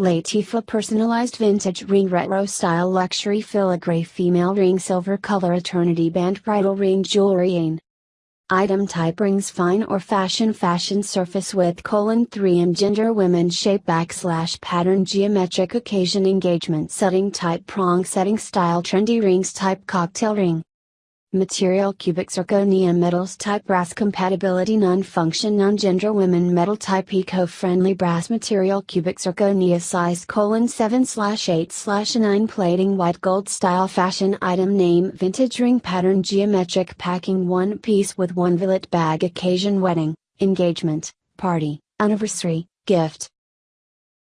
Latifa personalized vintage ring retro style luxury filigree female ring silver color eternity band bridal ring jewelry Item type rings fine or fashion fashion surface width colon 3m gender women shape backslash pattern geometric occasion engagement setting type prong setting style trendy rings type cocktail ring Material cubic zirconia metals type brass compatibility non-function non-gender women metal type eco-friendly brass material. Cubic zirconia size colon 7 slash 8 slash 9 plating white gold style fashion item name vintage ring pattern geometric packing one piece with one billet bag occasion wedding, engagement, party, anniversary, gift,